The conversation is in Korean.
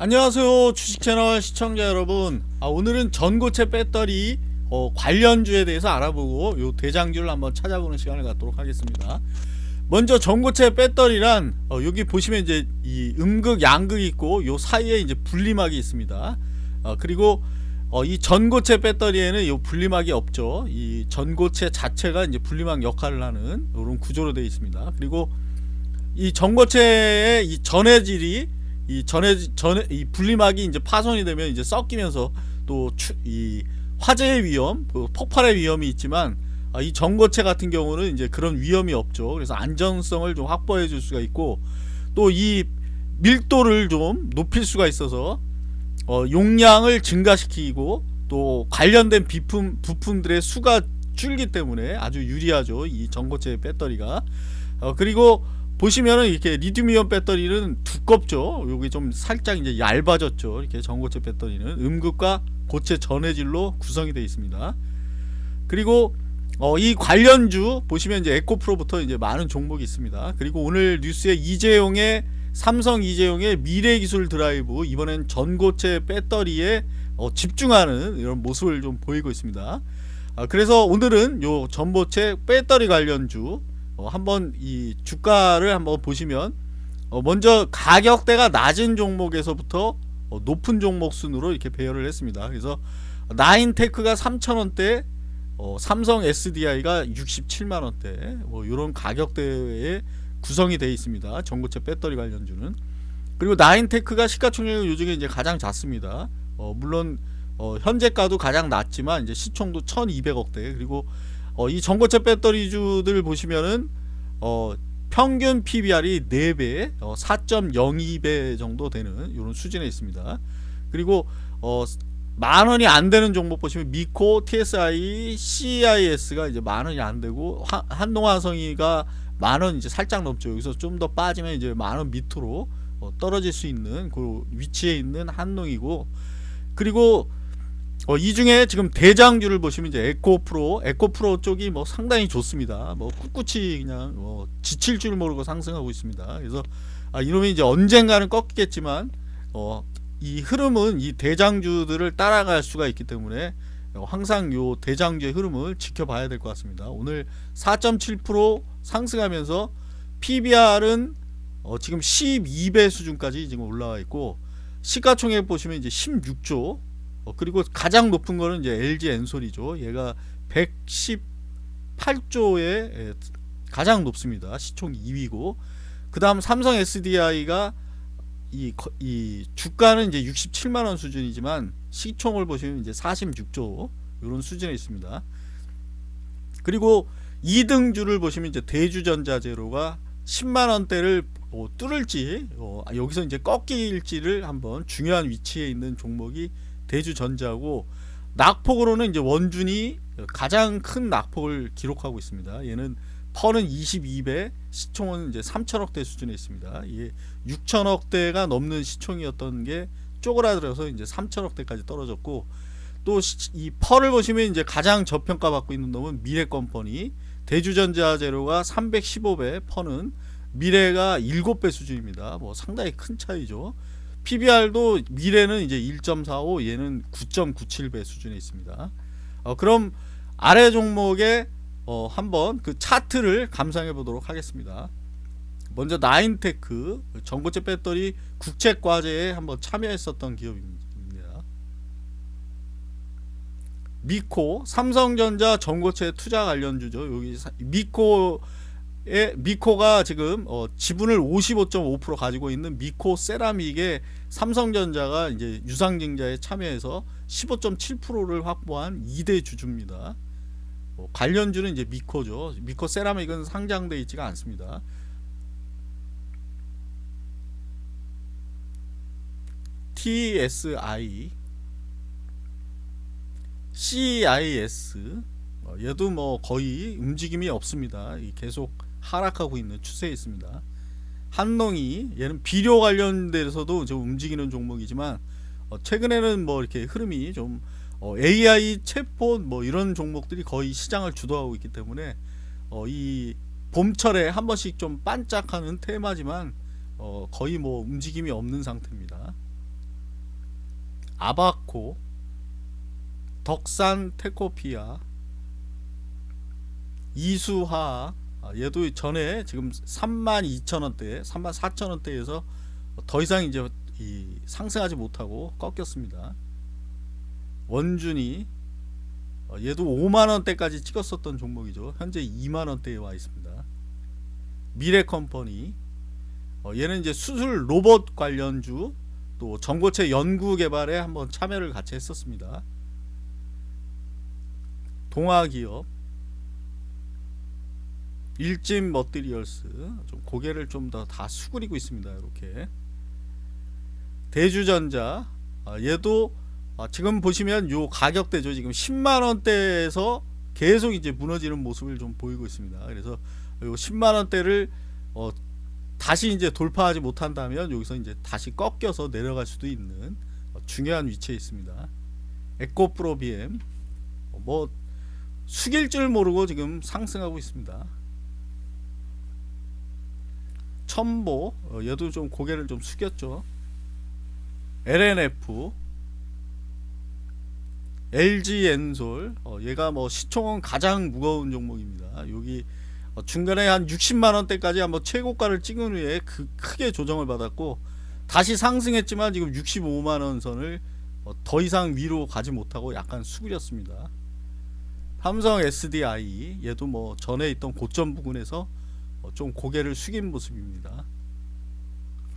안녕하세요 주식채널 시청자 여러분. 아, 오늘은 전고체 배터리 어, 관련주에 대해서 알아보고 요 대장주를 한번 찾아보는 시간을 갖도록 하겠습니다. 먼저 전고체 배터리란 어, 여기 보시면 이제 이 음극 양극 있고 요 사이에 이제 분리막이 있습니다. 어, 그리고 어, 이 전고체 배터리에는 요 분리막이 없죠. 이 전고체 자체가 이제 분리막 역할을 하는 이런 구조로 되어 있습니다. 그리고 이 전고체의 이 전해질이 이 전해 전해 이 분리막이 이제 파손이 되면 이제 섞이면서 또 이 화재의 위험, 그 폭발의 위험이 있지만 아, 이 전고체 같은 경우는 이제 그런 위험이 없죠. 그래서 안전성을 좀 확보해 줄 수가 있고 또 이 밀도를 좀 높일 수가 있어서 어, 용량을 증가시키고 또 관련된 비품 부품들의 수가 줄기 때문에 아주 유리하죠. 이 전고체 배터리가 어, 그리고 보시면은 이렇게 리튬이온 배터리는 두껍죠. 여기 좀 살짝 이제 얇아졌죠. 이렇게 전고체 배터리는 음극과 고체 전해질로 구성이 되어 있습니다. 그리고 어, 이 관련주 보시면 이제 에코프로부터 이제 많은 종목이 있습니다. 그리고 오늘 뉴스에 이재용의 삼성 이재용의 미래기술 드라이브 이번엔 전고체 배터리에 어, 집중하는 이런 모습을 좀 보이고 있습니다. 아, 그래서 오늘은 요 전고체 배터리 관련주 어, 한번 이 주가를 한번 보시면 어, 먼저 가격대가 낮은 종목에서부터 어, 높은 종목 순으로 이렇게 배열을 했습니다. 그래서 나인테크가 3천원대 어, 삼성 SDI가 67만원대 뭐 이런 가격대에 구성이 되어 있습니다. 전고체 배터리 관련주는 그리고 나인테크가 시가총액은 요즘에 이제 가장 작습니다. 어, 물론 어, 현재가도 가장 낮지만 이제 시총도 1200억대 그리고 어, 이 전고체 배터리주들 보시면은 어, 평균 PBR이 4배, 어, 4.02배 정도 되는 이런 수준에 있습니다. 그리고 어, 만 원이 안 되는 종목 보시면 미코, TSI, CIS가 이제 만 원이 안 되고 한동화성이가 만 원 이제 살짝 넘죠. 여기서 좀 더 빠지면 이제 만 원 밑으로 어, 떨어질 수 있는 그 위치에 있는 한농이고 그리고 어, 이 중에 지금 대장주를 보시면 이제 에코 프로, 에코 프로 쪽이 뭐 상당히 좋습니다. 뭐 꿋꿋이 그냥 뭐 지칠 줄 모르고 상승하고 있습니다. 그래서 아, 이놈이 이제 언젠가는 꺾이겠지만 어, 이 흐름은 이 대장주들을 따라갈 수가 있기 때문에 항상 요 대장주의 흐름을 지켜봐야 될 것 같습니다. 오늘 4.7% 상승하면서 PBR은 어, 지금 12배 수준까지 지금 올라와 있고 시가총액 보시면 이제 16조 어, 그리고 가장 높은 거는 이제 LG 엔솔이죠. 얘가 118조에 예, 가장 높습니다. 시총 2위고 그 다음 삼성 SDI가 이, 이 주가는 이제 67만원 수준이지만 시총을 보시면 이제 46조 이런 수준에 있습니다. 그리고 2등주를 보시면 이제 대주전자재료가 10만원대를 어, 뚫을지 어, 여기서 이제 꺾일지를 한번 중요한 위치에 있는 종목이 대주전자고 낙폭으로는 이제 원준이 가장 큰 낙폭을 기록하고 있습니다. 얘는 퍼는 22배, 시총은 이제 3천억대 수준에 있습니다. 이게 6천억대가 넘는 시총이었던 게 쪼그라들어서 이제 3천억대까지 떨어졌고 또이 펄을 보시면 이제 가장 저평가 받고 있는 놈은 미래건퍼니 대주전자 재료가 315배 퍼는 미래가 7배 수준입니다. 뭐 상당히 큰 차이죠. PBR도 미래는 이제 1.45 얘는 9.97배 수준에 있습니다. 어, 그럼 아래 종목에 어, 한번 그 차트를 감상해 보도록 하겠습니다. 먼저 나인테크 전고체 배터리 국책과제에 한번 참여했었던 기업입니다. 미코 삼성전자 전고체 투자 관련주죠. 여기 미코 미코가 지금 어, 지분을 55.5% 가지고 있는 미코 세라믹에 삼성전자가 이제 유상증자에 참여해서 15.7%를 확보한 2대 주주입니다. 어, 관련주는 이제 미코죠. 미코 세라믹은 상장돼 있지가 않습니다. TSI CIS 어, 얘도 뭐 거의 움직임이 없습니다. 계속 하락하고 있는 추세에 있습니다. 한농이 얘는 비료 관련돼서도 좀 움직이는 종목이지만 어, 최근에는 뭐 이렇게 흐름이 좀 어, AI 챗봇 뭐 이런 종목들이 거의 시장을 주도하고 있기 때문에 어, 이 봄철에 한 번씩 좀 반짝하는 테마지만 어, 거의 뭐 움직임이 없는 상태입니다. 아바코 덕산 테코피아 이수화 아, 얘도 전에 지금 32,000원대 34,000원대에서 더 이상 이제 이 상승하지 못하고 꺾였습니다. 원준이 어, 얘도 5만원대까지 찍었었던 종목이죠. 현재 2만원대에 와 있습니다. 미래컴퍼니 어, 얘는 이제 수술 로봇 관련주 또 전고체 연구 개발에 한번 참여를 같이 했었습니다. 동아기업 일진 머티리얼스. 좀 고개를 좀 더 다 수그리고 있습니다 이렇게. 대주전자. 아, 얘도 아, 지금 보시면 요 가격대죠. 지금 10만원대에서 계속 이제 무너지는 모습을 좀 보이고 있습니다. 그래서 요 10만원대를 어, 다시 이제 돌파하지 못한다면 여기서 이제 다시 꺾여서 내려갈 수도 있는 어, 중요한 위치에 있습니다. 에코프로 BM 어, 뭐 숙일 줄 모르고 지금 상승하고 있습니다 첨보 어, 얘도 좀 고개를 좀 숙였죠. LNF LG 엔솔 어, 얘가 뭐 시총은 가장 무거운 종목입니다. 여기 어, 중간에 한 60만원대까지 한번 최고가를 찍은 후에 그 크게 조정을 받았고 다시 상승했지만 지금 65만원 선을 어, 더 이상 위로 가지 못하고 약간 수그렸습니다. 삼성 SDI 얘도 뭐 전에 있던 고점 부근에서 어, 좀 고개를 숙인 모습입니다